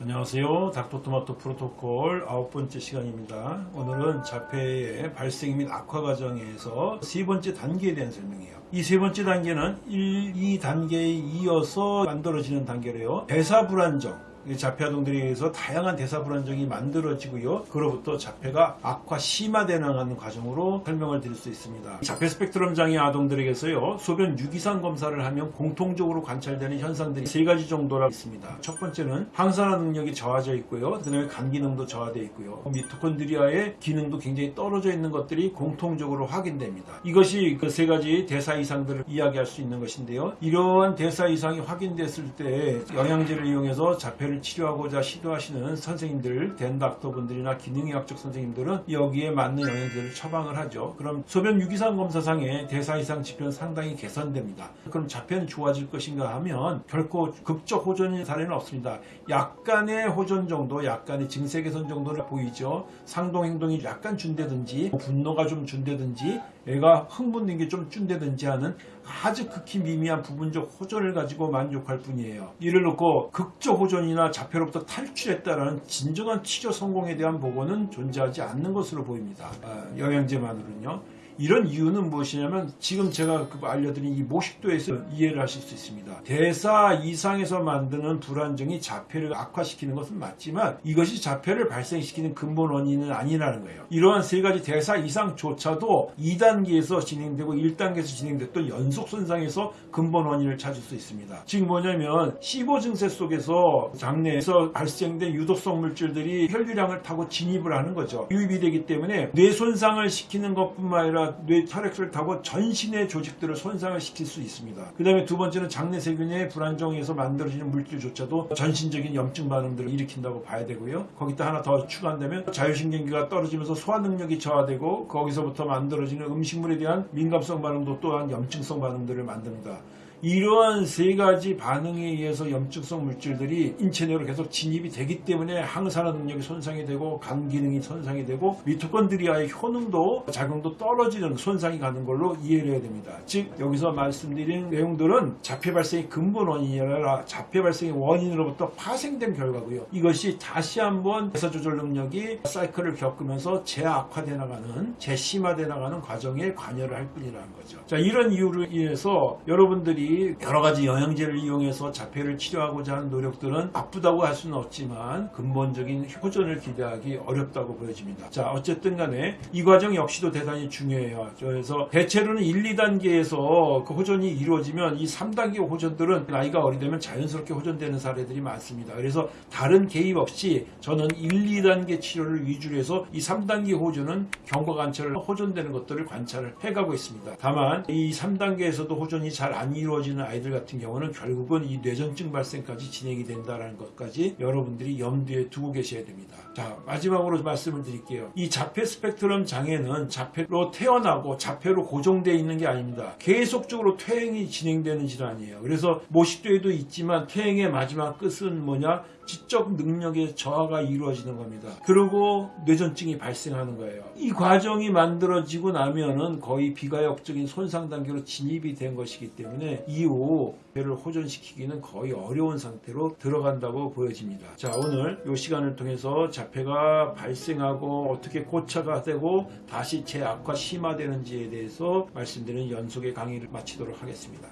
안녕하세요. 닥터토마토 프로토콜 아홉 번째 시간입니다. 오늘은 자폐의 발생 및 악화 과정에서 세 번째 단계에 대한 설명이에요. 이 세 번째 단계는 1, 2단계에 이어서 만들어지는 단계래요. 대사 불안정. 자폐 아동들에 의해서 다양한 대사 불안정이 만들어지고요. 그로부터 자폐가 악화 심화되는 과정으로 설명을 드릴 수 있습니다. 자폐 스펙트럼 장애 아동들에게서요. 소변 유기산 검사를 하면 공통적으로 관찰되는 현상들이 세 가지 정도라 있습니다. 첫 번째는 항산화 능력이 저하져 있고요. 그다음에 간 기능도 저하되어 있고요. 미토콘드리아의 기능도 굉장히 떨어져 있는 것들이 공통적으로 확인됩니다. 이것이 그 세 가지 대사 이상들을 이야기할 수 있는 것인데요. 이러한 대사 이상이 확인됐을 때 영양제를 이용해서 자폐를 치료하고자 시도하시는 선생님들, 덴닥터분들이나 기능의학적 선생님들은 여기에 맞는 영양제를 처방을 하죠. 그럼 소변 유기산 검사상의 대사 이상 지표는 상당히 개선됩니다. 그럼 자폐는 좋아질 것인가 하면 결코 극적 호전인 사례는 없습니다. 약간의 호전 정도, 약간의 증세 개선 정도를 보이죠. 상동 행동이 약간 준다든지 분노가 좀 준다든지 애가 흥분된 게 좀 준다든지 하는 아주 극히 미미한 부분적 호전을 가지고 만족할 뿐이에요. 이를 놓고 극적 호전이나 자폐로부터 탈출했다라는 진정한 치료 성공에 대한 보고는 존재하지 않는 것으로 보입니다. 아, 영양제만으로는요. 이런 이유는 무엇이냐면 지금 제가 그 알려드린 이 모식도에서 이해를 하실 수 있습니다. 대사 이상에서 만드는 불안정이 자폐를 악화시키는 것은 맞지만 이것이 자폐를 발생시키는 근본 원인은 아니라는 거예요. 이러한 세 가지 대사 이상조차도 2단계에서 진행되고 1단계에서 진행됐던 연속 손상에서 근본 원인을 찾을 수 있습니다. 지금 뭐냐면 15 증세 속에서 장내에서 발생된 유독성 물질들이 혈류량을 타고 진입을 하는 거죠. 유입이 되기 때문에 뇌 손상을 시키는 것뿐만 아니라 뇌 혈액을 타고 전신의 조직들을 손상을 시킬 수 있습니다. 그 다음에 두 번째는 장내 세균의 불안정에서 만들어지는 물질조차도 전신적인 염증 반응들을 일으킨다고 봐야 되고요. 거기다 하나 더 추가한다면 자율신경계가 떨어지면서 소화 능력이 저하되고 거기서부터 만들어지는 음식물에 대한 민감성 반응도 또한 염증성 반응들을 만듭니다. 이러한 세 가지 반응에 의해서 염증성 물질들이 인체 내로 계속 진입이 되기 때문에 항산화 능력이 손상이 되고 간 기능이 손상이 되고 미토콘드리아의 효능도 작용도 떨어지는 손상이 가는 걸로 이해를 해야 됩니다. 즉 여기서 말씀드린 내용들은 자폐 발생의 근본 원인이 아니라 자폐 발생의 원인으로부터 파생된 결과고요. 이것이 다시 한번 대사 조절 능력이 사이클을 겪으면서 재악화돼 나가는 재심화돼 나가는 과정에 관여를 할 뿐이라는 거죠. 자 이런 이유를 인해서 여러분들이 여러 가지 영양제를 이용해서 자폐를 치료하고자 하는 노력들은 바쁘다고 할 수는 없지만 근본적인 호전을 기대하기 어렵다고 보여집니다. 자 어쨌든 간에 이 과정 역시도 대단히 중요해요. 그래서 대체로는 1, 2단계에서 그 호전이 이루어지면 이 3단계 호전들은 나이가 어리되면 자연스럽게 호전되는 사례들이 많습니다. 그래서 다른 개입 없이 저는 1, 2단계 치료를 위주로 해서 이 3단계 호전은 경과 관찰을 호전되는 것들을 관찰을 해가고 있습니다. 다만 이 3단계에서도 호전이 잘 안 이루어지 이루어지는 아이들 같은 경우는 결국은 이 뇌전증 발생까지 진행이 된다는 것까지 여러분들이 염두에 두고 계셔야 됩니다. 자 마지막으로 말씀을 드릴게요. 이 자폐 스펙트럼 장애는 자폐로 태어나고 자폐로 고정되어 있는 게 아닙니다. 계속적으로 퇴행이 진행되는 질환이에요. 그래서 모식도에도 있지만 퇴행의 마지막 끝은 뭐냐? 지적 능력의 저하가 이루어지는 겁니다. 그리고 뇌전증이 발생하는 거예요. 이 과정이 만들어지고 나면은 거의 비가역적인 손상 단계로 진입이 된 것이기 때문에 이후 폐를 호전시키기는 거의 어려운 상태로 들어간다고 보여집니다. 자 오늘 이 시간을 통해서 자폐가 발생하고 어떻게 고차가 되고 다시 재악화 심화되는지에 대해서 말씀드리는 연속의 강의를 마치도록 하겠습니다.